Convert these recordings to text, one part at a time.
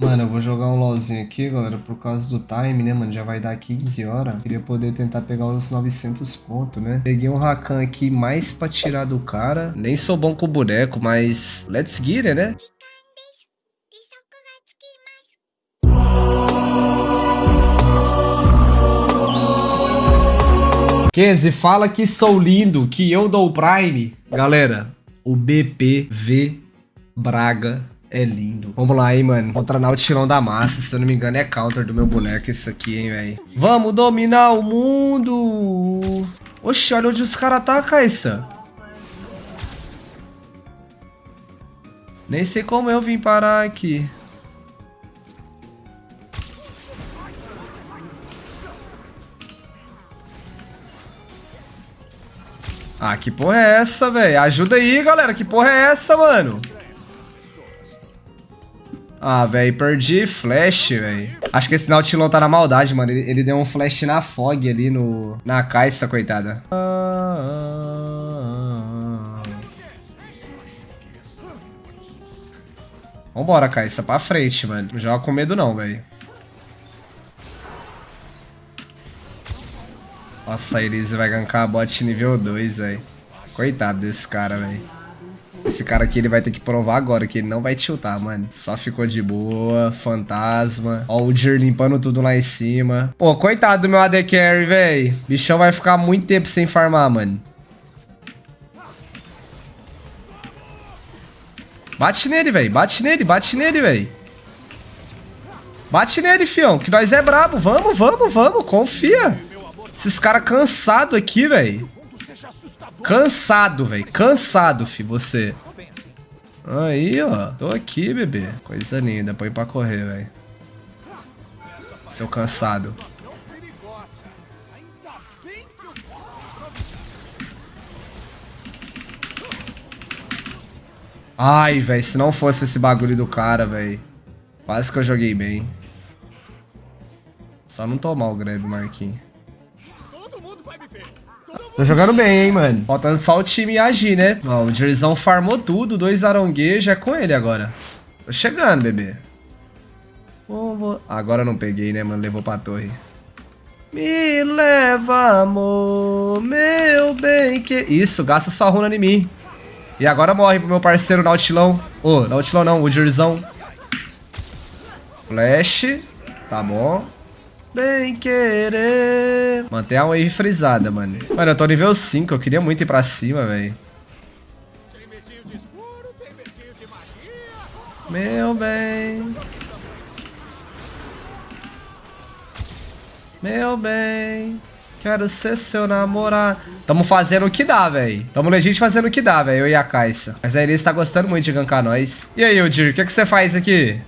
Mano, eu vou jogar um LoLzinho aqui, galera, por causa do time, né, mano? Já vai dar 15 horas. Queria poder tentar pegar os 900 pontos, né? Peguei um Rakan aqui mais pra tirar do cara. Nem sou bom com o boneco, mas let's get it, né? Kenzie, fala que sou lindo, que eu dou o Prime. Galera, o BPV Braga é lindo. Vamos lá, hein, mano. Vou treinar o tirão da massa. Se eu não me engano, é counter do meu boneco isso aqui, hein, velho. Vamos dominar o mundo. Oxi, olha onde os caras tá, Caissa. Nem sei como eu vim parar aqui. Ah, que porra é essa, velho? Ajuda aí, galera. Que porra é essa, mano? Ah, velho, perdi flash, velho. Acho que esse Nautilon tá na maldade, mano. Ele, ele, deu um flash na fog ali no, na caixa, coitada. Vambora, Caixa, pra frente, mano. Não joga com medo não, velho. Nossa, a Elise vai gankar a bot nível 2, velho. Coitado desse cara, velho. Esse cara aqui, ele vai ter que provar agora que ele não vai tiltar, mano. Só ficou de boa, fantasma. Ó, o Jir limpando tudo lá em cima. Pô, coitado do meu AD Carry, véi. Bichão vai ficar muito tempo sem farmar, mano. Bate nele, velho. Bate nele, bate nele, velho. Bate nele, fião, que nós é brabo. Vamos, vamos, vamos, confia. Esses caras cansados aqui, velho. Cansado, velho. Cansado, fi, você. Aí, ó. Tô aqui, bebê. Coisa linda. Põe pra correr, velho. Seu cansado. Ai, velho. Se não fosse esse bagulho do cara, velho. Quase que eu joguei bem. Só não tomar o grab, Marquinhos. Tô jogando bem, hein, mano. Faltando só o time agir, né? Ó, o Jerzão farmou tudo, dois aronguejos, é com ele agora. Tô chegando, bebê. Agora não peguei, né, mano? Levou pra torre. Me leva, amor, meu bem que... Isso, gasta sua runa em mim. E agora morre pro meu parceiro Nautilão. Ô, oh, Nautilão não, o Jerzão. Flash. Tá bom. Bem querer. Mantém a wave frisada, mano. Mano, eu tô nível 5. Eu queria muito ir pra cima, velho. Meu bem. Meu bem. Quero ser seu namorado. Tamo fazendo o que dá, velho. Tamo legítimo fazendo o que dá, velho. Eu e a Caixa. Mas a Elise tá gostando muito de gankar nós. E aí, Udir, o que, que você faz aqui?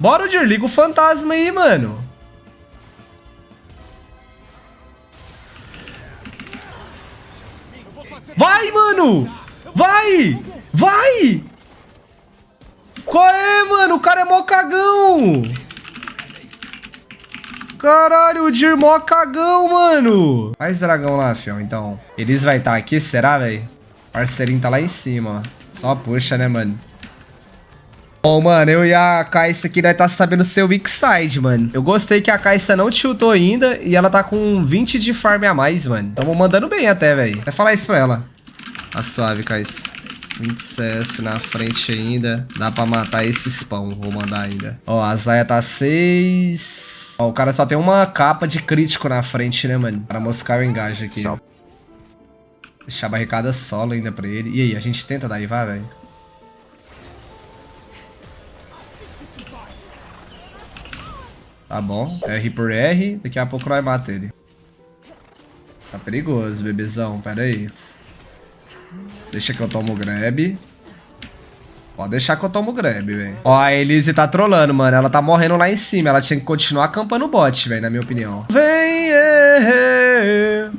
Bora, Udir, liga o fantasma aí, mano. Vai, mano! Vai! Vai! Qual é, mano? O cara é mó cagão! Caralho, o Dir mó cagão, mano! Faz dragão lá, fião, então. Eles vai estar tá aqui, será, velho? Parceirinho tá lá em cima, ó. Só puxa, né, mano? Bom, mano, eu e a Caixa aqui, nós tá sabendo ser o weak side, mano. Eu gostei que a Caixa não tiltou ainda e ela tá com 20 de farm a mais, mano. Tamo mandando bem até, velho. Vai falar isso pra ela. Tá suave, Caixa. 20 CS na frente ainda. Dá pra matar esse spawn. Vou mandar ainda. Ó, a Zaya tá 6. Ó, o cara só tem uma capa de crítico na frente, né, mano? Pra moscar o engaje aqui. Deixar a barricada solo ainda pra ele. E aí, a gente tenta dar vai, velho? Tá bom. R por R. Daqui a pouco vai matar ele. Tá perigoso, bebezão. Pera aí. Deixa que eu tomo o grab. Pode deixar que eu tomo o grab, velho. Ó, a Elise tá trolando, mano. Ela tá morrendo lá em cima. Ela tinha que continuar acampando o bot, velho, na minha opinião. Vem, eh,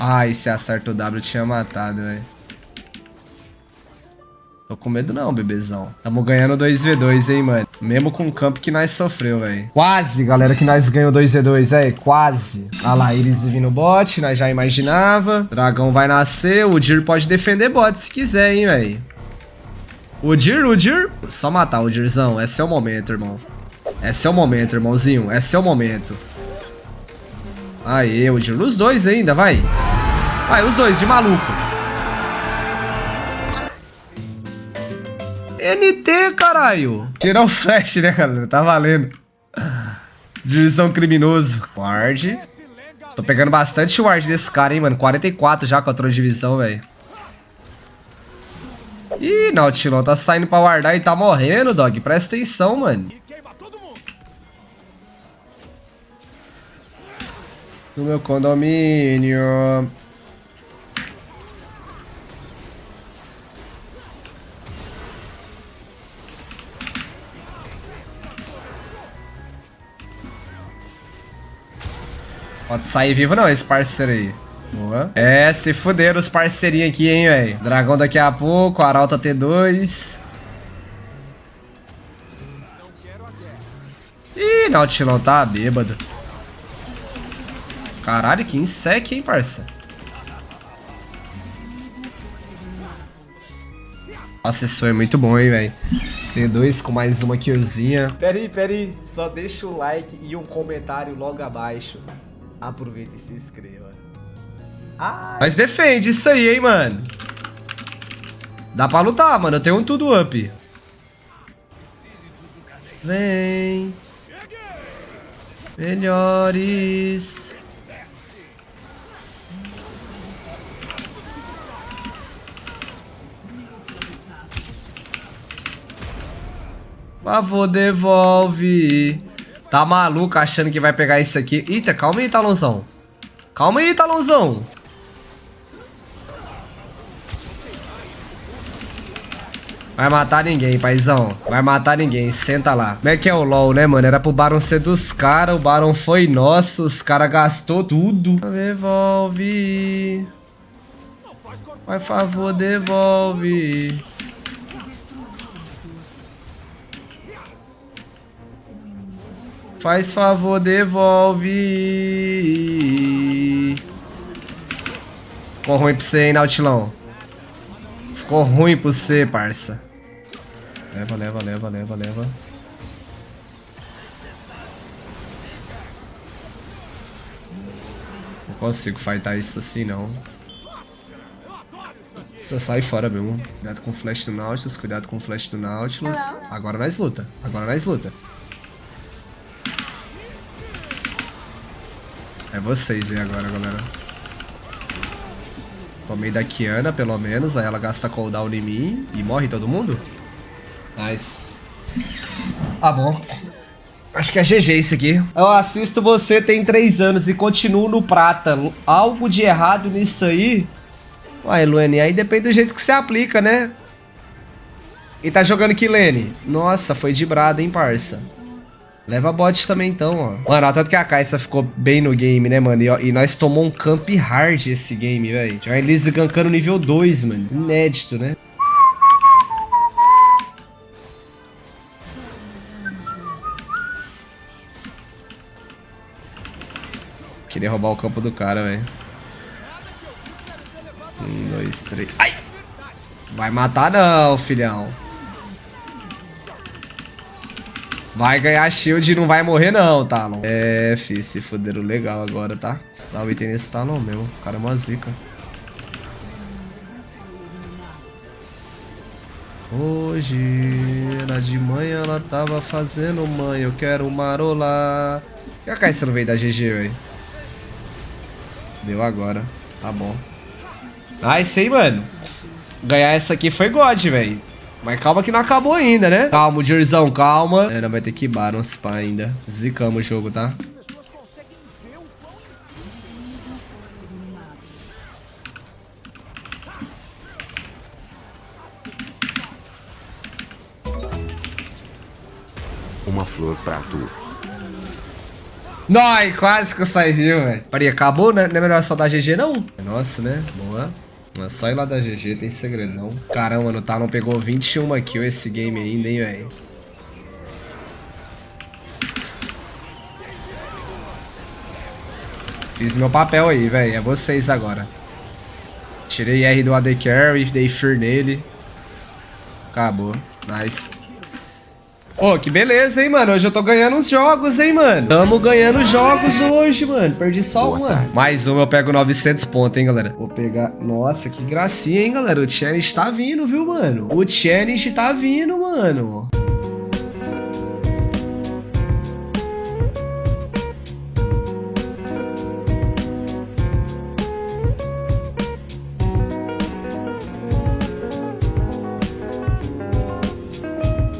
Ai, se acerta o W, tinha matado, velho. Com medo não, bebezão. Tamo ganhando 2v2, hein, mano. Mesmo com o campo que nós sofreu, velho. Quase, galera, que nós ganhou 2v2, é, quase. Ah lá, eles vindo bot, nós já imaginava. Dragão vai nascer, o Dir pode defender bot se quiser, hein, velho. O Dir, o Dir. Só matar o Dirzão, esse é o momento, irmão. Esse é o momento, irmãozinho, esse é o momento. Aê, o Dir, os dois ainda, vai. Vai, os dois, de maluco. NT, caralho. Tirar o flash, né, galera? Tá valendo. Divisão criminoso. Ward. Tô pegando bastante ward desse cara, hein, mano. 44 já com a de divisão, velho. Ih, Nautilon tá saindo pra guardar e tá morrendo, dog. Presta atenção, mano. No meu condomínio. Pode sair vivo não, esse parceiro aí. Boa. É, se fuderam os parceirinhos aqui, hein, velho. Dragão daqui a pouco, Arauta T2. Ih, Nautilão tá bêbado. Caralho, que insec, hein, parça. Nossa, isso é muito bom, hein, velho. T2 com mais uma killzinha. Pera aí, pera aí. Só deixa o like e um comentário logo abaixo aproveita e se inscreva. Ai. Mas defende isso aí, hein, mano. Dá pra lutar, mano. Eu tenho um tudo up. Vem. Melhores. Por favor, devolve. Tá maluco achando que vai pegar isso aqui. Eita, calma aí, Talonzão. Calma aí, Talonzão. Vai matar ninguém, paizão. Vai matar ninguém, senta lá. Como é que é o LoL, né, mano? Era pro Baron ser dos caras, o Baron foi nosso, os caras gastou tudo. Devolve. Por favor, devolve. Faz favor, devolve. Ficou ruim pra você, hein, Nautilão? Ficou ruim pra você, parça. Leva, leva, leva, leva, leva. Não consigo fightar isso assim, não. Só sai fora mesmo. Cuidado com o flash do Nautilus, cuidado com o flash do Nautilus. Agora nós luta, agora nós luta. É vocês aí agora, galera. Tomei da Kiana, pelo menos. Aí ela gasta cooldown em mim. E morre todo mundo? Nice. Ah, bom. Acho que é GG isso aqui. Eu assisto você tem 3 anos e continuo no prata. Algo de errado nisso aí? Uai, Luane, aí depende do jeito que você aplica, né? E tá jogando Kilene. Nossa, foi de brada, hein, parça. Leva bot também então, ó. Mano, tanto que a Kai'Sa ficou bem no game, né, mano? E, ó, e nós tomou um camp hard esse game, velho. Uma Elise gankando nível 2, mano. Inédito, né? Queria roubar o campo do cara, velho. Um, dois, três. Ai! Vai matar não, filhão. Vai ganhar shield e não vai morrer não, Talon. É, fi, se fuderam legal agora, tá? Salve tem nesse Talon mesmo. O cara é uma zica. Hoje, era de manhã, ela tava fazendo mãe, eu quero marolar. E a Caixa não veio da GG, velho? Deu agora. Tá bom. Esse aí, mano. Ganhar essa aqui foi God, velho. Mas calma que não acabou ainda, né? Calma, Dirzão, calma. Não vai ter que Baron Spa ainda. Zicamos o jogo, tá? Uma flor pra tu. Noi, quase que eu saí, velho. Peraí, acabou, né? Não é melhor só dar GG, não? Nossa, né? Boa. Só ir lá da GG, tem segredão. Caramba, o Talon tá, pegou 21 kills esse game ainda, hein, velho. Fiz meu papel aí, velho. É vocês agora. Tirei R do AD Carry, dei Fear nele. Acabou. Nice. Ô, oh, que beleza, hein, mano. Hoje eu tô ganhando uns jogos, hein, mano. Tamo ganhando jogos hoje, mano. Perdi só Boa, uma. Tarde. Mais um eu pego 900 pontos, hein, galera. Vou pegar... Nossa, que gracinha, hein, galera. O challenge tá vindo, viu, mano? O challenge tá vindo, mano.